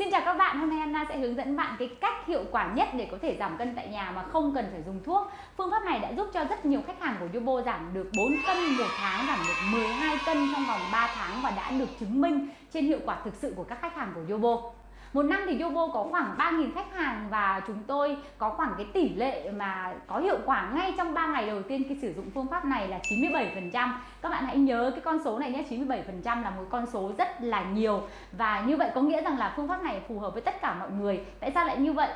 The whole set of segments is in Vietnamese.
Xin chào các bạn, hôm nay Anna sẽ hướng dẫn bạn cái cách hiệu quả nhất để có thể giảm cân tại nhà mà không cần phải dùng thuốc. Phương pháp này đã giúp cho rất nhiều khách hàng của Yobo giảm được 4 cân một tháng, giảm được 12 cân trong vòng 3 tháng và đã được chứng minh trên hiệu quả thực sự của các khách hàng của Yobo. Một năm thì Yobo có khoảng 3.000 khách hàng và chúng tôi có khoảng cái tỷ lệ mà có hiệu quả ngay trong 3 ngày đầu tiên khi sử dụng phương pháp này là 97%. Các bạn hãy nhớ cái con số này nhé, 97% là một con số rất là nhiều và như vậy có nghĩa rằng là phương pháp này phù hợp với tất cả mọi người. Tại sao lại như vậy?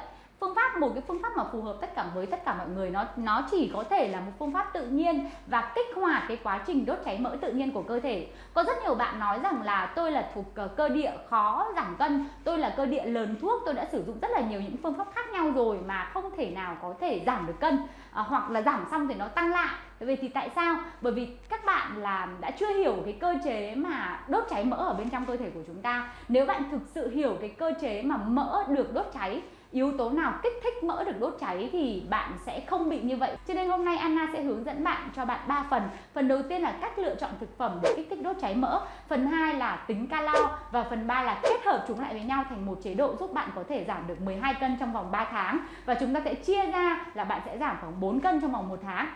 Phương pháp một cái phương pháp mà phù hợp tất cả với tất cả mọi người. Nó nó chỉ có thể là một phương pháp tự nhiên và kích hoạt cái quá trình đốt cháy mỡ tự nhiên của cơ thể. Có rất nhiều bạn nói rằng là tôi là thuộc ờ, cơ địa khó giảm cân tôi là cơ địa lớn thuốc tôi đã sử dụng rất là nhiều những phương pháp khác nhau rồi mà không thể nào có thể giảm được cân à, hoặc là giảm xong thì nó tăng lại. Vậy thì tại sao? Bởi vì các bạn là đã chưa hiểu cái cơ chế mà đốt cháy mỡ ở bên trong cơ thể của chúng ta. Nếu bạn thực sự hiểu cái cơ chế mà mỡ được đốt cháy yếu tố nào kích thích mỡ được đốt cháy thì bạn sẽ không bị như vậy. Cho nên hôm nay Anna sẽ hướng dẫn bạn, cho bạn 3 phần. Phần đầu tiên là cách lựa chọn thực phẩm để kích thích đốt cháy mỡ. Phần 2 là tính calo. Và phần 3 là kết hợp chúng lại với nhau thành một chế độ giúp bạn có thể giảm được 12 cân trong vòng 3 tháng. Và chúng ta sẽ chia ra là bạn sẽ giảm khoảng 4 cân trong vòng 1 tháng.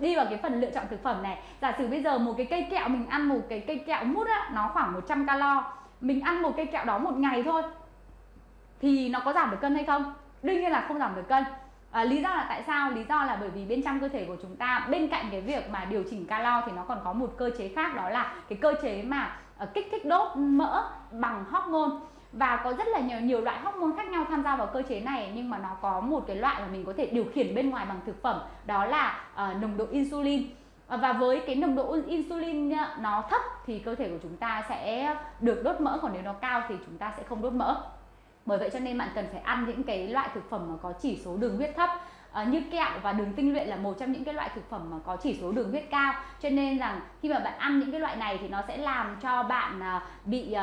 Đi vào cái phần lựa chọn thực phẩm này. Giả sử bây giờ một cái cây kẹo, mình ăn một cái cây kẹo mút á, nó khoảng 100 calo. Mình ăn một cây kẹo đó một ngày thôi thì nó có giảm được cân hay không? Đương nhiên là không giảm được cân. À, lý do là tại sao? Lý do là bởi vì bên trong cơ thể của chúng ta bên cạnh cái việc mà điều chỉnh calo thì nó còn có một cơ chế khác đó là cái cơ chế mà uh, kích thích đốt mỡ bằng hormone. Và có rất là nhiều nhiều loại hormone khác nhau tham gia vào cơ chế này nhưng mà nó có một cái loại mà mình có thể điều khiển bên ngoài bằng thực phẩm đó là uh, nồng độ insulin. Ờ, và với cái nồng độ insulin nó thấp thì cơ thể của chúng ta sẽ được đốt mỡ còn nếu nó cao thì chúng ta sẽ không đốt mỡ bởi vậy cho nên bạn cần phải ăn những cái loại thực phẩm mà có chỉ số đường huyết thấp. À, như kẹo và đường tinh luyện là một trong những cái loại thực phẩm mà có chỉ số đường huyết cao. Cho nên rằng khi mà bạn ăn những cái loại này thì nó sẽ làm cho bạn à, bị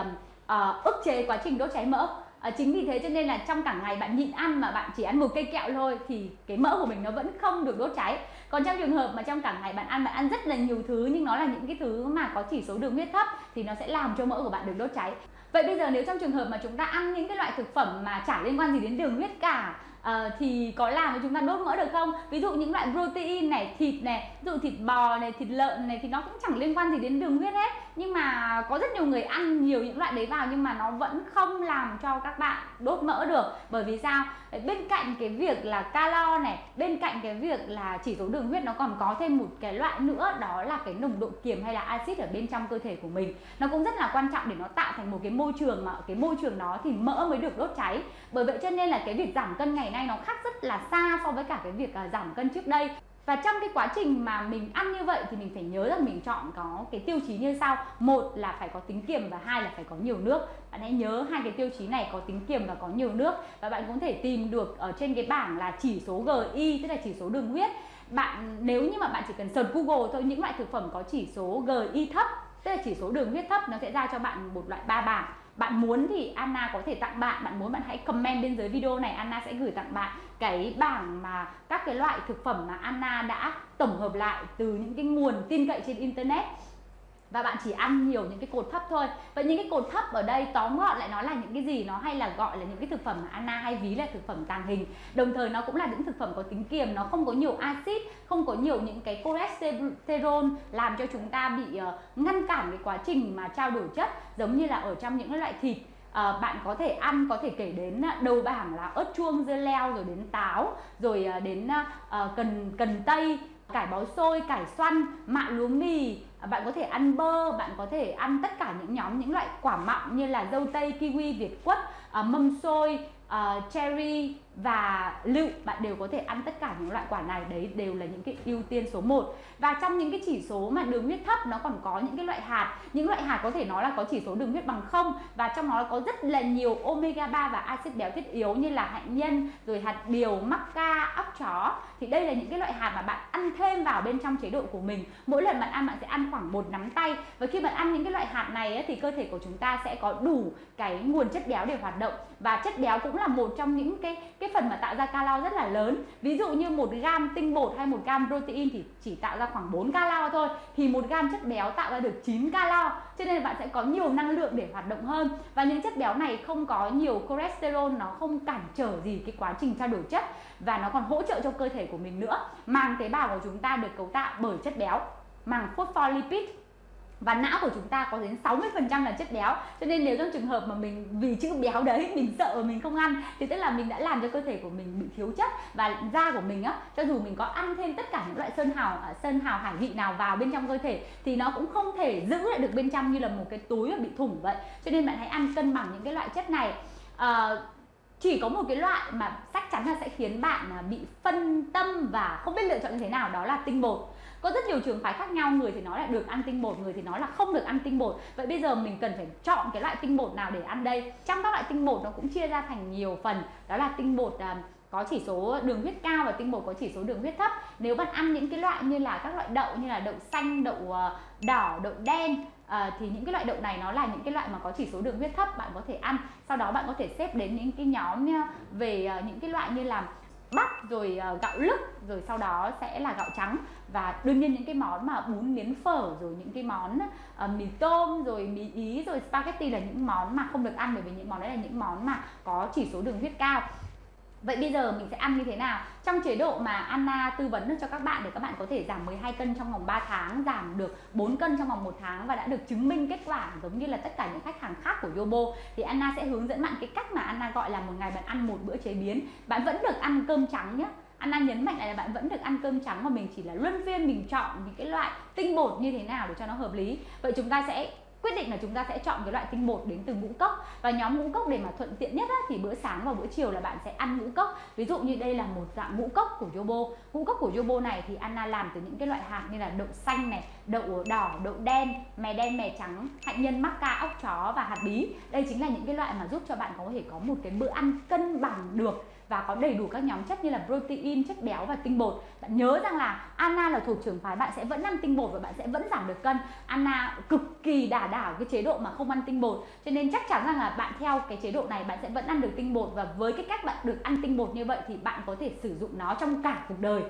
à, ức chế quá trình đốt cháy mỡ. À, chính vì thế cho nên là trong cả ngày bạn nhịn ăn mà bạn chỉ ăn một cây kẹo thôi thì cái mỡ của mình nó vẫn không được đốt cháy. Còn trong trường hợp mà trong cả ngày bạn ăn bạn ăn rất là nhiều thứ nhưng nó là những cái thứ mà có chỉ số đường huyết thấp thì nó sẽ làm cho mỡ của bạn được đốt cháy vậy bây giờ nếu trong trường hợp mà chúng ta ăn những cái loại thực phẩm mà chả liên quan gì đến đường huyết cả uh, thì có làm cho chúng ta đốt mỡ được không? Ví dụ những loại protein này thịt này ví dụ thịt bò này thịt lợn này thì nó cũng chẳng liên quan gì đến đường huyết hết nhưng mà có rất nhiều người ăn nhiều những loại đấy vào nhưng mà nó vẫn không làm cho các bạn đốt mỡ được. Bởi vì sao? Bên cạnh cái việc là calo này, bên cạnh cái việc là chỉ số đường huyết nó còn có thêm một cái loại nữa, đó là cái nồng độ kiềm hay là axit ở bên trong cơ thể của mình. Nó cũng rất là quan trọng để nó tạo thành một cái môi trường mà cái môi trường đó thì mỡ mới được đốt cháy. Bởi vậy cho nên là cái việc giảm cân ngày nay nó khác rất là xa so với cả cái việc à, giảm cân trước đây và trong cái quá trình mà mình ăn như vậy thì mình phải nhớ rằng mình chọn có cái tiêu chí như sau. Một là phải có tính kiềm và hai là phải có nhiều nước. Bạn hãy nhớ hai cái tiêu chí này có tính kiềm và có nhiều nước. Và bạn cũng thể tìm được ở trên cái bảng là chỉ số GI tức là chỉ số đường huyết. Bạn, nếu như mà bạn chỉ cần search Google thôi, những loại thực phẩm có chỉ số GI thấp, tức là chỉ số đường huyết thấp, nó sẽ ra cho bạn một loại ba bảng. Bạn muốn thì Anna có thể tặng bạn bạn muốn bạn hãy comment bên dưới video này, Anna sẽ gửi tặng bạn cái bảng mà các cái loại thực phẩm mà Anna đã tổng hợp lại từ những cái nguồn tin cậy trên internet. Và bạn chỉ ăn nhiều những cái cột thấp thôi. Vậy những cái cột thấp ở đây tóm gọn lại nó là những cái gì? Nó hay là gọi là những cái thực phẩm mà Anna hay ví là thực phẩm tàng hình. Đồng thời nó cũng là những thực phẩm có tính kiềm nó không có nhiều axit không có nhiều những cái cholesterol làm cho chúng ta bị uh, ngăn cản cái quá trình mà trao đổi chất. Giống như là ở trong những loại thịt à, bạn có thể ăn có thể kể đến à, đầu bảng là ớt chuông dưa leo rồi đến táo rồi à, đến à, ờ, cần cần tây cải bó xôi cải xoăn mạ lúa mì. Bạn có thể ăn bơ bạn có thể ăn tất cả những nhóm những loại quả mọng như là dâu tây kiwi việt quất ờ, mâm xôi uh, cherry và lựu bạn đều có thể ăn tất cả những loại quả này. Đấy đều là những cái ưu tiên số 1 và trong những cái chỉ số mà đường huyết thấp nó còn có những cái loại hạt. Những loại hạt có thể nói là có chỉ số đường huyết bằng không. Và trong nó có rất là nhiều omega 3 và axit béo thiết yếu như là hạnh nhân rồi hạt điều mắc óc chó. Thì đây là những cái loại hạt mà bạn ăn thêm vào bên trong chế độ của mình. Mỗi lần bạn ăn bạn sẽ ăn khoảng một nắm tay. Và khi bạn ăn những cái loại hạt này ấy, thì cơ thể của chúng ta sẽ có đủ cái nguồn chất béo để hoạt động và chất béo cũng là một trong những cái cái phần mà tạo ra calo rất là lớn. Ví dụ như một gam tinh bột hay một gam protein thì chỉ tạo ra khoảng 4 calo thôi. Thì một gam chất béo tạo ra được 9 calo. Cho nên là bạn sẽ có nhiều năng lượng để hoạt động hơn. Và những chất béo này không có nhiều cholesterol, nó không cản trở gì cái quá trình trao đổi chất. Và nó còn hỗ trợ cho cơ thể của mình nữa. Màng tế bào của chúng ta được cấu tạo bởi chất béo, màng phospholipid và não của chúng ta có đến 60% là chất béo. Cho nên nếu trong trường hợp mà mình vì chữ béo đấy mình sợ mình không ăn thì tức là mình đã làm cho cơ thể của mình bị thiếu chất và da của mình á cho dù mình có ăn thêm tất cả những loại sơn hào à, sơn hào hải vị nào vào bên trong cơ thể thì nó cũng không thể giữ lại được bên trong như là một cái túi bị thủng vậy. Cho nên bạn hãy ăn cân bằng những cái loại chất này. À, chỉ có một cái loại mà chắc chắn là sẽ khiến bạn à, bị phân tâm và không biết lựa chọn như thế nào đó là tinh bột có rất nhiều trường phái khác nhau người thì nói là được ăn tinh bột người thì nói là không được ăn tinh bột. Vậy bây giờ mình cần phải chọn cái loại tinh bột nào để ăn đây? Trong các loại tinh bột nó cũng chia ra thành nhiều phần. Đó là tinh bột à, có chỉ số đường huyết cao và tinh bột có chỉ số đường huyết thấp. Nếu bạn ăn những cái loại như là các loại đậu như là đậu xanh đậu à, đỏ đậu đen à, thì những cái loại đậu này nó là những cái loại mà có chỉ số đường huyết thấp bạn có thể ăn. Sau đó bạn có thể xếp đến những cái nhóm à, về à, những cái loại như là bắp rồi ờ, gạo lứt rồi sau đó sẽ là gạo trắng. Và đương nhiên những cái món mà bún miến phở rồi những cái món uh, mì tôm rồi mì ý rồi spaghetti là những món mà không được ăn bởi vì những món đấy là những món mà có chỉ số đường huyết cao. Vậy bây giờ mình sẽ ăn như thế nào? Trong chế độ mà Anna tư vấn cho các bạn để các bạn có thể giảm 12 cân trong vòng 3 tháng, giảm được 4 cân trong vòng 1 tháng và đã được chứng minh kết quả giống như là tất cả những khách hàng khác của Yobo thì Anna sẽ hướng dẫn bạn cái cách mà Anna gọi là một ngày bạn ăn một bữa chế biến. Bạn vẫn được ăn cơm trắng nhé. Anna nhấn mạnh lại là bạn vẫn được ăn cơm trắng mà mình chỉ là luân phiên mình chọn những cái loại tinh bột như thế nào để cho nó hợp lý. Vậy chúng ta sẽ quyết định là chúng ta sẽ chọn cái loại tinh bột đến từ ngũ cốc. Và nhóm ngũ cốc để mà thuận tiện nhất á, thì bữa sáng và bữa chiều là bạn sẽ ăn ngũ cốc. Ví dụ như đây là một dạng ngũ cốc của Yobo. Ngũ cốc của Yobo này thì Anna làm từ những cái loại hạt như là đậu xanh này đậu đỏ đậu đen mè đen mè trắng hạnh nhân mắc ca ốc chó và hạt bí. Đây chính là những cái loại mà giúp cho bạn có thể có một cái bữa ăn cân bằng được và có đầy đủ các nhóm chất như là protein, chất béo và tinh bột. Bạn nhớ rằng là Anna là thuộc trường phái bạn sẽ vẫn ăn tinh bột và bạn sẽ vẫn giảm được cân. Anna cực kỳ đả đảo cái chế độ mà không ăn tinh bột. Cho nên chắc chắn rằng là bạn theo cái chế độ này bạn sẽ vẫn ăn được tinh bột và với cái cách bạn được ăn tinh bột như vậy thì bạn có thể sử dụng nó trong cả cuộc đời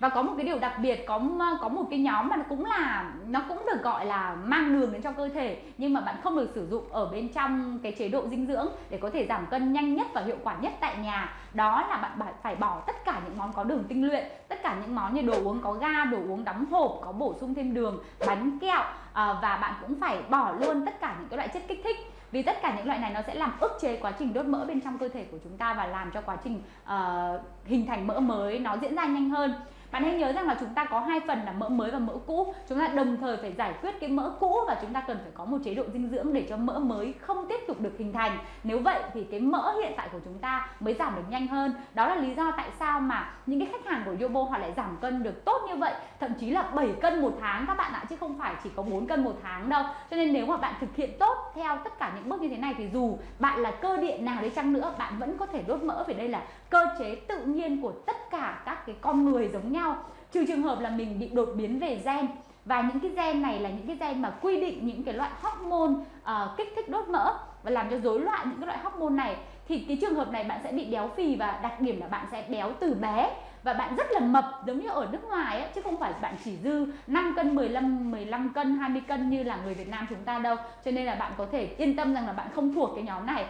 và có một cái điều đặc biệt có có một cái nhóm mà nó cũng là nó cũng được gọi là mang đường đến cho cơ thể nhưng mà bạn không được sử dụng ở bên trong cái chế độ dinh dưỡng để có thể giảm cân nhanh nhất và hiệu quả nhất tại nhà. Đó là bạn phải bỏ tất cả những món có đường tinh luyện tất cả những món như đồ uống có ga đồ uống đóng hộp có bổ sung thêm đường bánh kẹo à, và bạn cũng phải bỏ luôn tất cả những cái loại chất kích thích. Vì tất cả những loại này nó sẽ làm ức chế quá trình đốt mỡ bên trong cơ thể của chúng ta và làm cho quá trình uh, hình thành mỡ mới nó diễn ra nhanh hơn bạn hãy nhớ rằng là chúng ta có hai phần là mỡ mới và mỡ cũ. Chúng ta đồng thời phải giải quyết cái mỡ cũ và chúng ta cần phải có một chế độ dinh dưỡng để cho mỡ mới không tiếp tục được hình thành. Nếu vậy thì cái mỡ hiện tại của chúng ta mới giảm được nhanh hơn. Đó là lý do tại sao mà những cái khách hàng của Yobo họ lại giảm cân được tốt như vậy. Thậm chí là 7 cân một tháng các bạn ạ, chứ không phải chỉ có 4 cân một tháng đâu. Cho nên nếu mà bạn thực hiện tốt theo tất cả những bước như thế này thì dù bạn là cơ địa nào đấy chăng nữa, bạn vẫn có thể đốt mỡ. Vì đây là cơ chế tự nhiên của tất cả các cái con người giống nhau trừ trường hợp là mình bị đột biến về gen. Và những cái gen này là những cái gen mà quy định những cái loại hormone uh, kích thích đốt mỡ và làm cho rối loạn những cái loại hormone này thì cái trường hợp này bạn sẽ bị béo phì và đặc điểm là bạn sẽ béo từ bé. Và bạn rất là mập giống như ở nước ngoài ấy, chứ không phải bạn chỉ dư 5 cân 15 15 cân 20 cân như là người Việt Nam chúng ta đâu. Cho nên là bạn có thể yên tâm rằng là bạn không thuộc cái nhóm này.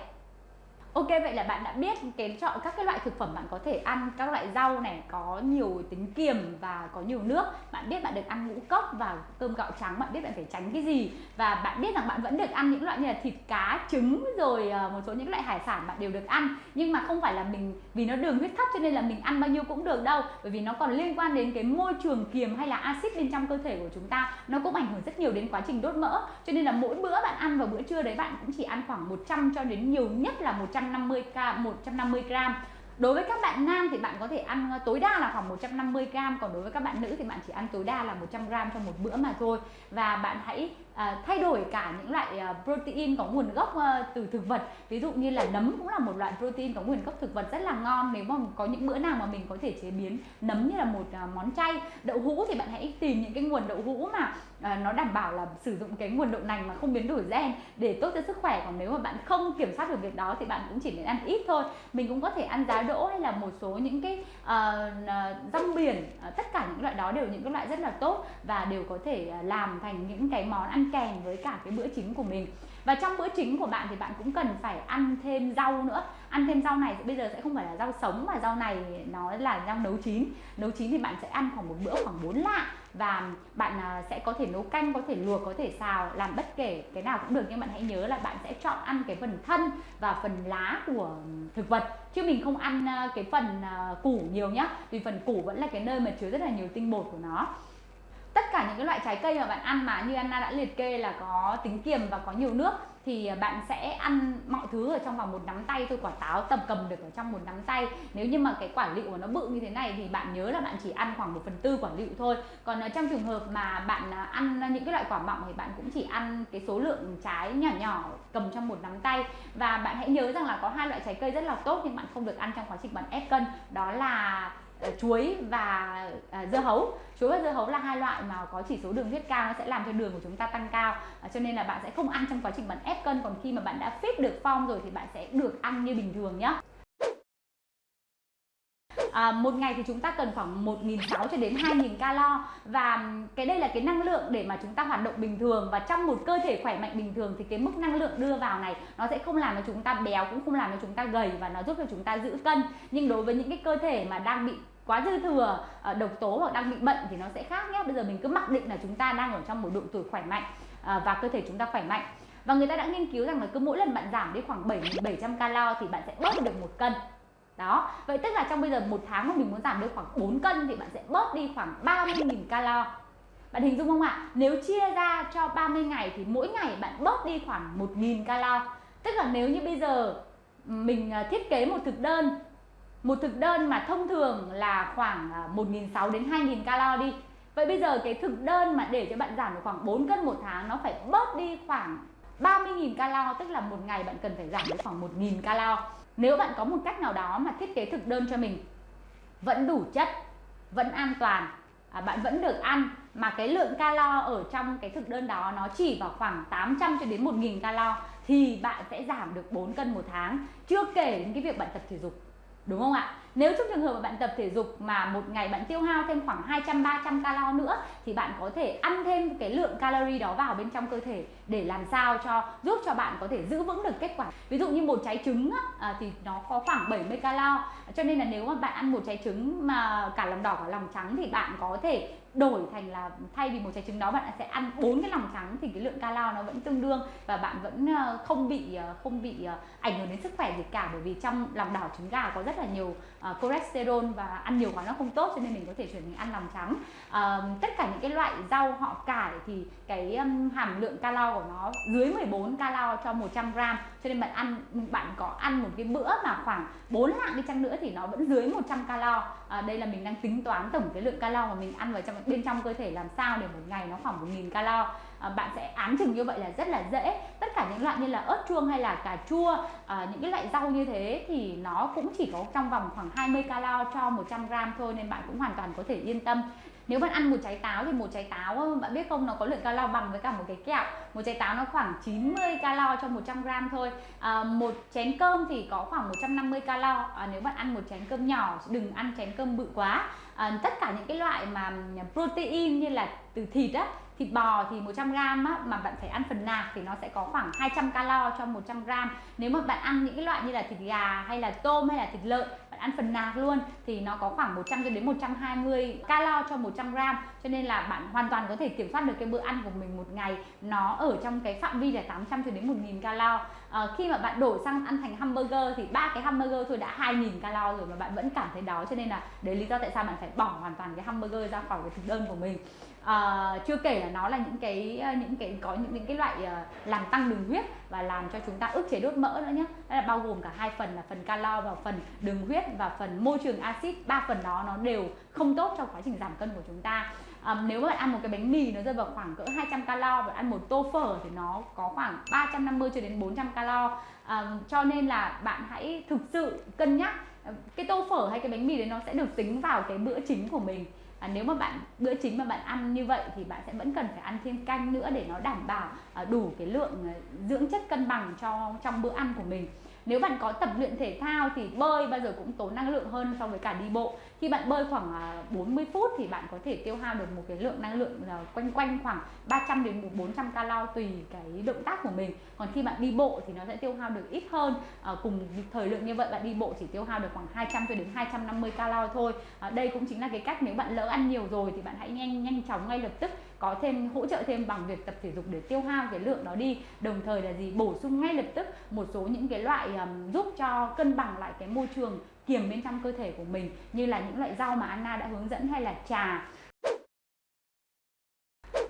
Ok, vậy là bạn đã biết cái chọn các cái loại thực phẩm bạn có thể ăn, các loại rau này, có nhiều tính kiềm và có nhiều nước. Bạn biết bạn được ăn ngũ cốc và cơm gạo trắng, bạn biết bạn phải tránh cái gì. Và bạn biết rằng bạn vẫn được ăn những loại như là thịt cá, trứng, rồi ờ, một số những loại hải sản bạn đều được ăn. Nhưng mà không phải là mình, vì nó đường huyết thấp cho nên là mình ăn bao nhiêu cũng được đâu. Bởi vì nó còn liên quan đến cái môi trường kiềm hay là axit bên trong cơ thể của chúng ta. Nó cũng ảnh hưởng rất nhiều đến quá trình đốt mỡ. Cho nên là mỗi bữa bạn ăn vào bữa trưa đấy, bạn cũng chỉ ăn khoảng 100 cho đến nhiều nhất là 100 150 k 150 g Đối với các bạn nam thì bạn có thể ăn ờ, tối đa là khoảng 150 g Còn đối với các bạn nữ thì bạn chỉ ăn tối đa là 100 g trong một bữa mà thôi. Và bạn hãy à, thay đổi cả những loại à, protein có nguồn gốc à, từ thực vật. Ví dụ như là nấm cũng là một loại protein có nguồn gốc thực vật rất là ngon. Nếu mà có những bữa nào mà mình có thể chế biến nấm như là một à, món chay đậu hũ thì bạn hãy tìm những cái nguồn đậu hũ mà à, nó đảm bảo là sử dụng cái nguồn đậu nành mà không biến đổi gen để tốt cho sức khỏe. Còn nếu mà bạn không kiểm soát được việc đó thì bạn cũng chỉ nên ăn ít thôi. Mình cũng có thể ăn giá đỗ hay là một số những cái uh, rong biển uh, tất cả những loại đó đều những cái loại rất là tốt và đều có thể à, làm thành những cái món ăn kèm với cả cái bữa chính của mình. Và trong bữa chính của bạn thì bạn cũng cần phải ăn thêm rau nữa. Ăn thêm rau này bây giờ sẽ không phải là rau sống mà rau này nó là rau nấu chín. Nấu chín thì bạn sẽ ăn khoảng một bữa khoảng 4 lạng. Và bạn à, sẽ có thể nấu canh, có thể luộc, có thể xào, làm bất kể cái nào cũng được. Nhưng bạn hãy nhớ là bạn sẽ chọn ăn cái phần thân và phần lá của thực vật. Chứ mình không ăn à, cái phần à, củ nhiều nhá. Vì phần củ vẫn là cái nơi mà chứa rất là nhiều tinh bột của nó tất cả những cái loại trái cây mà bạn ăn mà như Anna đã liệt kê là có tính kiềm và có nhiều nước, thì bạn sẽ ăn mọi thứ ở trong vòng một nắm tay. Thôi quả táo tầm cầm được ở trong một nắm tay. Nếu như mà cái quả lựu của nó bự như thế này thì bạn nhớ là bạn chỉ ăn khoảng một phần tư quả lựu thôi. Còn ờ, trong trường hợp mà bạn ờ, ăn những cái loại quả mọng thì bạn cũng chỉ ăn cái số lượng trái nhỏ nhỏ cầm trong một nắm tay. Và bạn hãy nhớ rằng là có hai loại trái cây rất là tốt nhưng bạn không được ăn trong quá trình bạn ép cân. Đó là Ờ, chuối và à, dưa hấu. Chuối và dưa hấu là hai loại mà có chỉ số đường huyết cao nó sẽ làm cho đường của chúng ta tăng cao. À, cho nên là bạn sẽ không ăn trong quá trình bạn ép cân. Còn khi mà bạn đã fit được form rồi thì bạn sẽ được ăn như bình thường nhé à, một ngày thì chúng ta cần khoảng 1.600 cho đến 2.000 calo. Và cái đây là cái năng lượng để mà chúng ta hoạt động bình thường. Và trong một cơ thể khỏe mạnh bình thường thì cái mức năng lượng đưa vào này nó sẽ không làm cho chúng ta béo cũng không làm cho chúng ta gầy và nó giúp cho chúng ta giữ cân. Nhưng đối với những cái cơ thể mà đang bị quá dư thừa ờ, độc tố hoặc đang bị bệnh thì nó sẽ khác nhé. Bây giờ mình cứ mặc định là chúng ta đang ở trong một độ tuổi khỏe mạnh ờ, và cơ thể chúng ta khỏe mạnh. Và người ta đã nghiên cứu rằng là cứ mỗi lần bạn giảm đi khoảng 7.700 calo thì bạn sẽ bớt được một cân đó. Vậy tức là trong bây giờ một tháng mà mình muốn giảm được khoảng 4 cân thì bạn sẽ bớt đi khoảng 30.000 calo. Bạn hình dung không ạ? Nếu chia ra cho 30 ngày thì mỗi ngày bạn bớt đi khoảng 1.000 calo. Tức là nếu như bây giờ mình à, thiết kế một thực đơn, một thực đơn mà thông thường là khoảng à, 1.600 đến 2.000 calo đi. Vậy bây giờ cái thực đơn mà để cho bạn giảm được khoảng 4 cân một tháng nó phải bớt đi khoảng 30.000 calo, tức là một ngày bạn cần phải giảm được khoảng 1.000 calo nếu bạn có một cách nào đó mà thiết kế thực đơn cho mình vẫn đủ chất vẫn an toàn à, bạn vẫn được ăn mà cái lượng calo ở trong cái thực đơn đó nó chỉ vào khoảng 800 cho đến 1.000 calo thì bạn sẽ giảm được 4 cân một tháng chưa kể đến cái việc bạn tập thể dục đúng không ạ? Nếu trong trường hợp mà bạn tập thể dục mà một ngày bạn tiêu hao thêm khoảng 200 300 calo nữa thì bạn có thể ăn thêm cái lượng calorie đó vào bên trong cơ thể để làm sao cho giúp cho bạn có thể giữ vững được kết quả. Ví dụ như một trái trứng á, à, thì nó có khoảng 70 calo. Cho nên là nếu mà bạn ăn một trái trứng mà cả lòng đỏ và lòng trắng thì bạn có thể đổi thành là thay vì một trái trứng đó bạn sẽ ăn bốn cái lòng trắng thì cái lượng calo nó vẫn tương đương và bạn vẫn ờ, không bị ờ, không bị ờ, ảnh hưởng đến sức khỏe gì cả bởi vì trong lòng đỏ trứng gà có rất là nhiều cholesterol và ăn nhiều quá nó không tốt cho nên mình có thể chuyển mình ăn lòng trắng tất cả những cái loại rau họ cải thì cái hàm lượng calo của nó dưới 14 calo cho 100 gram. Cho nên bạn ăn bạn có ăn một cái bữa mà khoảng 4 lạng đi chăng nữa thì nó vẫn dưới 100 calo à, đây là mình đang tính toán tổng cái lượng calo mà mình ăn vào trong bên trong cơ thể làm sao để một ngày nó khoảng 1.000 calo à, bạn sẽ án chừng như vậy là rất là dễ. Tất cả những loại như là ớt chuông hay là cà chua à, những cái loại rau như thế thì nó cũng chỉ có trong vòng khoảng 20 calo cho 100 gram thôi nên bạn cũng hoàn toàn có thể yên tâm nếu bạn ăn một trái táo thì một trái táo ờ, bạn biết không nó có lượng calo bằng với cả một cái kẹo. Một trái táo nó khoảng 90 calo cho 100 gram thôi. À, một chén cơm thì có khoảng 150 calo. À, nếu bạn ăn một chén cơm nhỏ đừng ăn chén cơm bự quá. À, tất cả những cái loại mà ừ, protein như là từ thịt á thịt bò thì 100 gram á, mà bạn phải ăn phần nạc thì nó sẽ có khoảng 200 calo cho 100 gram. Nếu mà bạn ăn những cái loại như là thịt gà hay là tôm hay là thịt lợn ăn phần nạc luôn thì nó có khoảng 100 cho đến 120 calo cho 100 gram. Cho nên là bạn hoàn toàn có thể kiểm soát được cái bữa ăn của mình một ngày nó ở trong cái phạm vi là 800 cho đến 1000 calo. À, khi mà bạn đổi sang ăn thành hamburger thì ba cái hamburger thôi đã 2000 calo rồi mà bạn vẫn cảm thấy đói. Cho nên là đấy lý do tại sao bạn phải bỏ hoàn toàn cái hamburger ra khỏi cái thực đơn của mình à, chưa kể là nó là những cái ờ, những cái có những, những cái loại uh, làm tăng đường huyết và làm cho chúng ta ức chế đốt mỡ nữa nhé đó là bao gồm cả hai phần là phần calo và phần đường huyết và phần môi trường axit. Ba phần đó nó đều không tốt cho quá trình giảm cân của chúng ta. À, nếu mà bạn ăn một cái bánh mì nó rơi vào khoảng cỡ 200 calo và ăn một tô phở thì nó có khoảng 350 cho đến 400 calo. À, cho nên là bạn hãy thực sự cân nhắc cái tô phở hay cái bánh mì đấy nó sẽ được tính vào cái bữa chính của mình à, nếu mà bạn bữa chính mà bạn ăn như vậy thì bạn sẽ vẫn cần phải ăn thêm canh nữa để nó đảm bảo à, đủ cái lượng à, dưỡng chất cân bằng cho trong bữa ăn của mình. Nếu bạn có tập luyện thể thao thì bơi bao giờ cũng tốn năng lượng hơn so với cả đi bộ khi bạn bơi khoảng à, 40 phút thì bạn có thể tiêu hao được một cái lượng năng lượng là quanh quanh khoảng 300 đến 400 calo tùy cái động tác của mình. Còn khi bạn đi bộ thì nó sẽ tiêu hao được ít hơn. À, cùng thời lượng như vậy bạn đi bộ chỉ tiêu hao được khoảng 200 cho đến 250 calo thôi. À, đây cũng chính là cái cách nếu bạn lỡ ăn nhiều rồi thì bạn hãy nhanh nhanh chóng ngay lập tức có thêm hỗ trợ thêm bằng việc tập thể dục để tiêu hao cái lượng đó đi. Đồng thời là gì? Bổ sung ngay lập tức một số những cái loại um, giúp cho cân bằng lại cái môi trường kiềm bên trong cơ thể của mình như là những loại rau mà Anna đã hướng dẫn hay là trà.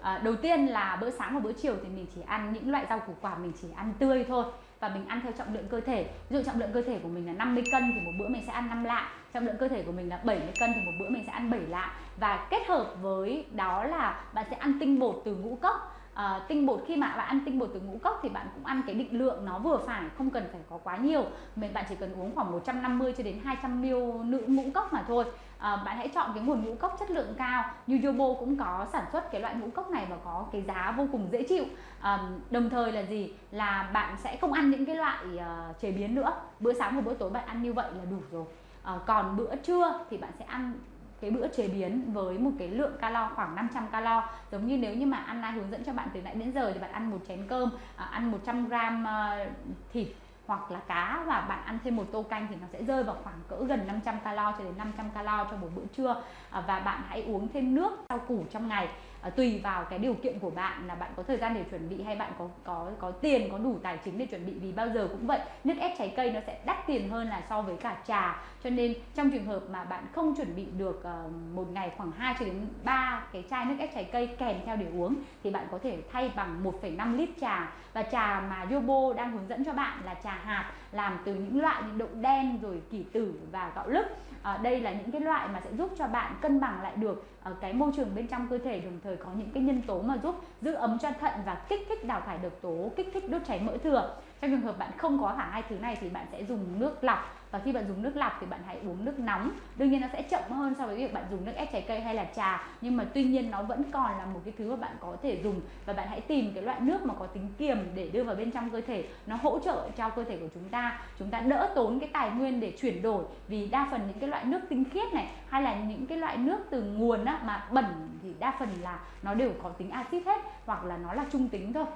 À, đầu tiên là bữa sáng và bữa chiều thì mình chỉ ăn những loại rau củ quả mình chỉ ăn tươi thôi và mình ăn theo trọng lượng cơ thể. Ví dụ trọng lượng cơ thể của mình là 50 cân thì một bữa mình sẽ ăn 5 lạng trọng lượng cơ thể của mình là 70 cân thì một bữa mình sẽ ăn 7 lạng. Và kết hợp với đó là bạn sẽ ăn tinh bột từ ngũ cốc à, tinh bột khi mà bạn ăn tinh bột từ ngũ cốc thì bạn cũng ăn cái định lượng nó vừa phải không cần phải có quá nhiều. Mình bạn chỉ cần uống khoảng 150 cho đến 200 ml nữ ngũ cốc mà thôi. À, bạn hãy chọn cái nguồn ngũ cốc chất lượng cao. Như Yobo cũng có sản xuất cái loại ngũ cốc này và có cái giá vô cùng dễ chịu. À, đồng thời là gì? Là bạn sẽ không ăn những cái loại uh, chế biến nữa. Bữa sáng và bữa tối bạn ăn như vậy là đủ rồi. À, còn bữa trưa thì bạn sẽ ăn cái bữa chế biến với một cái lượng calo khoảng 500 calo. Giống như nếu như mà Anna hướng dẫn cho bạn từ nãy đến giờ thì bạn ăn một chén cơm à, ăn 100 gram ờ, thịt hoặc là cá và bạn ăn thêm một tô canh thì nó sẽ rơi vào khoảng cỡ gần 500 calo cho đến 500 calo cho một bữa trưa. À, và bạn hãy uống thêm nước rau củ trong ngày à, tùy vào cái điều kiện của bạn là bạn có thời gian để chuẩn bị hay bạn có có có tiền có đủ tài chính để chuẩn bị vì bao giờ cũng vậy nước ép trái cây nó sẽ đắt tiền hơn là so với cả trà. Cho nên trong trường hợp mà bạn không chuẩn bị được uh, một ngày khoảng 2 cho đến 3 cái chai nước ép trái cây kèm theo để uống thì bạn có thể thay bằng 1,5 lít trà. Và trà mà Yobo đang hướng dẫn cho bạn là trà hạt làm từ những loại như đậu đen rồi kỷ tử và gạo lứt. À, đây là những cái loại mà sẽ giúp cho bạn cân bằng lại được uh, cái môi trường bên trong cơ thể đồng thời thời có những cái nhân tố mà giúp giữ ấm cho thận và kích thích đào thải độc tố, kích thích đốt cháy mỡ thừa. Trong trường hợp bạn không có cả hai thứ này thì bạn sẽ dùng nước lọc và khi bạn dùng nước lọc thì bạn hãy uống nước nóng. Đương nhiên nó sẽ chậm hơn so với việc bạn dùng nước ép trái cây hay là trà. Nhưng mà tuy nhiên nó vẫn còn là một cái thứ mà bạn có thể dùng. Và bạn hãy tìm cái loại nước mà có tính kiềm để đưa vào bên trong cơ thể. Nó hỗ trợ cho cơ thể của chúng ta. Chúng ta đỡ tốn cái tài nguyên để chuyển đổi. Vì đa phần những cái loại nước tinh khiết này hay là những cái loại nước từ nguồn á, mà bẩn thì đa phần là nó đều có tính axit hết hoặc là nó là trung tính thôi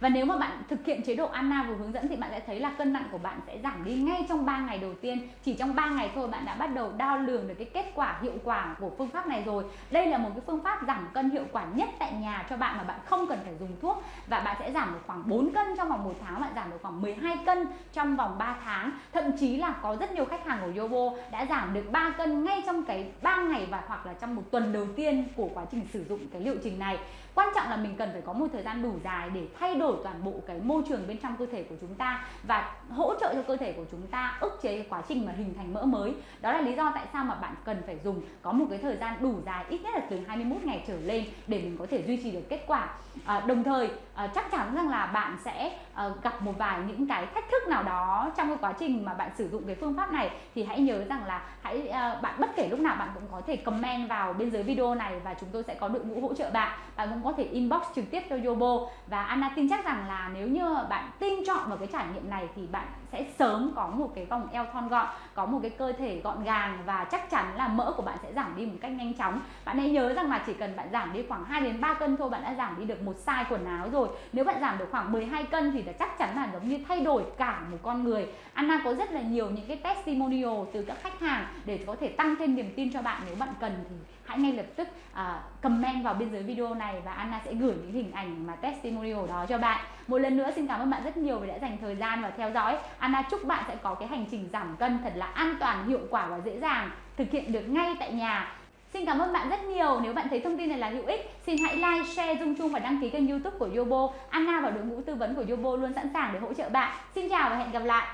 và nếu mà bạn thực hiện chế độ Anna vừa hướng dẫn thì bạn sẽ thấy là cân nặng của bạn sẽ giảm đi ngay trong 3 ngày đầu tiên. Chỉ trong 3 ngày thôi bạn đã bắt đầu đo lường được cái kết quả hiệu quả của phương pháp này rồi. Đây là một cái phương pháp giảm cân hiệu quả nhất tại nhà cho bạn mà bạn không cần phải dùng thuốc và bạn sẽ giảm được khoảng 4 cân trong vòng một tháng, bạn giảm được khoảng 12 cân trong vòng 3 tháng. Thậm chí là có rất nhiều khách hàng của Yobo đã giảm được 3 cân ngay trong cái 3 ngày và hoặc là trong một tuần đầu tiên của quá trình sử dụng cái liệu trình này. Quan trọng là mình cần phải có một thời gian đủ dài để thay đổi toàn bộ cái môi trường bên trong cơ thể của chúng ta và hỗ trợ cho cơ thể của chúng ta ức chế cái quá trình mà hình thành mỡ mới. Đó là lý do tại sao mà bạn cần phải dùng có một cái thời gian đủ dài ít nhất là từ 21 ngày trở lên để mình có thể duy trì được kết quả. À, đồng thời à, chắc chắn rằng là bạn sẽ à, gặp một vài những cái thách thức nào đó trong cái quá trình mà bạn sử dụng cái phương pháp này thì hãy nhớ rằng là hãy à, bạn bất kể lúc nào bạn cũng có thể comment vào bên dưới video này và chúng tôi sẽ có đội ngũ hỗ trợ bạn. Bạn cũng có thể inbox trực tiếp cho Yobo. Và Anna tin chắc rằng là nếu như bạn tin chọn vào cái trải nghiệm này thì bạn sẽ sớm có một cái vòng eo thon gọn, có một cái cơ thể gọn gàng và chắc chắn là mỡ của bạn sẽ giảm đi một cách nhanh chóng. Bạn hãy nhớ rằng là chỉ cần bạn giảm đi khoảng 2 đến 3 cân thôi, bạn đã giảm đi được một size quần áo rồi. Nếu bạn giảm được khoảng 12 cân thì là chắc chắn là giống như thay đổi cả một con người. Anna có rất là nhiều những cái testimonial từ các khách hàng để có thể tăng thêm niềm tin cho bạn nếu bạn cần thì hãy ngay lập tức à, comment vào bên dưới video này và Anna sẽ gửi những hình ảnh mà testimonial đó cho bạn một lần nữa xin cảm ơn bạn rất nhiều vì đã dành thời gian và theo dõi Anna chúc bạn sẽ có cái hành trình giảm cân thật là an toàn hiệu quả và dễ dàng thực hiện được ngay tại nhà Xin cảm ơn bạn rất nhiều. Nếu bạn thấy thông tin này là hữu ích, xin hãy like, share, dung chung và đăng ký kênh youtube của Yobo. Anna và đội ngũ tư vấn của Yobo luôn sẵn sàng để hỗ trợ bạn. Xin chào và hẹn gặp lại.